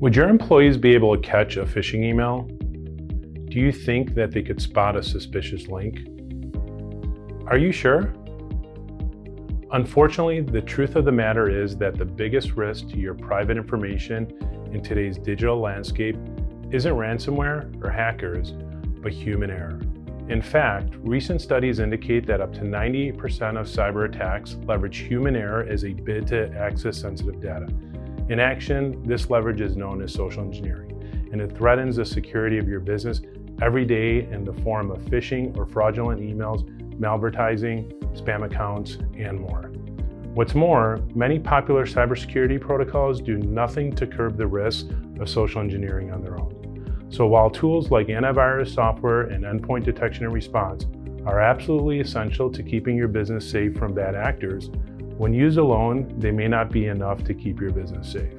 Would your employees be able to catch a phishing email? Do you think that they could spot a suspicious link? Are you sure? Unfortunately, the truth of the matter is that the biggest risk to your private information in today's digital landscape isn't ransomware or hackers, but human error. In fact, recent studies indicate that up to 98% of cyber attacks leverage human error as a bid to access sensitive data. In action, this leverage is known as social engineering, and it threatens the security of your business every day in the form of phishing or fraudulent emails, malvertising, spam accounts, and more. What's more, many popular cybersecurity protocols do nothing to curb the risks of social engineering on their own. So while tools like antivirus software and endpoint detection and response are absolutely essential to keeping your business safe from bad actors, when used alone, they may not be enough to keep your business safe,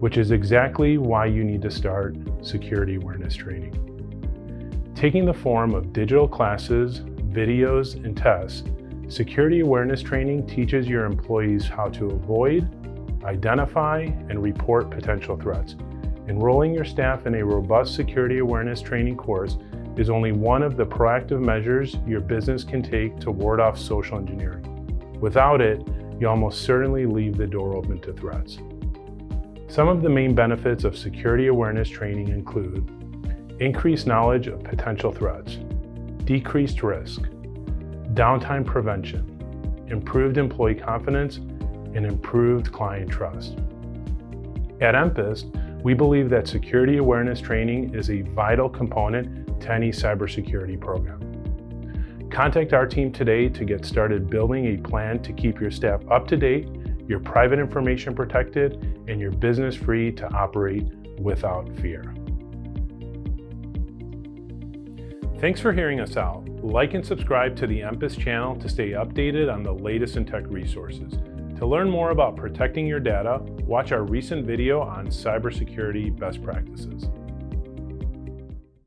which is exactly why you need to start security awareness training. Taking the form of digital classes, videos, and tests, security awareness training teaches your employees how to avoid, identify, and report potential threats, Enrolling your staff in a robust security awareness training course is only one of the proactive measures your business can take to ward off social engineering. Without it, you almost certainly leave the door open to threats. Some of the main benefits of security awareness training include increased knowledge of potential threats, decreased risk, downtime prevention, improved employee confidence, and improved client trust. At Empist, we believe that security awareness training is a vital component to any cybersecurity program. Contact our team today to get started building a plan to keep your staff up to date, your private information protected, and your business free to operate without fear. Thanks for hearing us out. Like and subscribe to the Empist channel to stay updated on the latest in tech resources. To learn more about protecting your data, watch our recent video on cybersecurity best practices.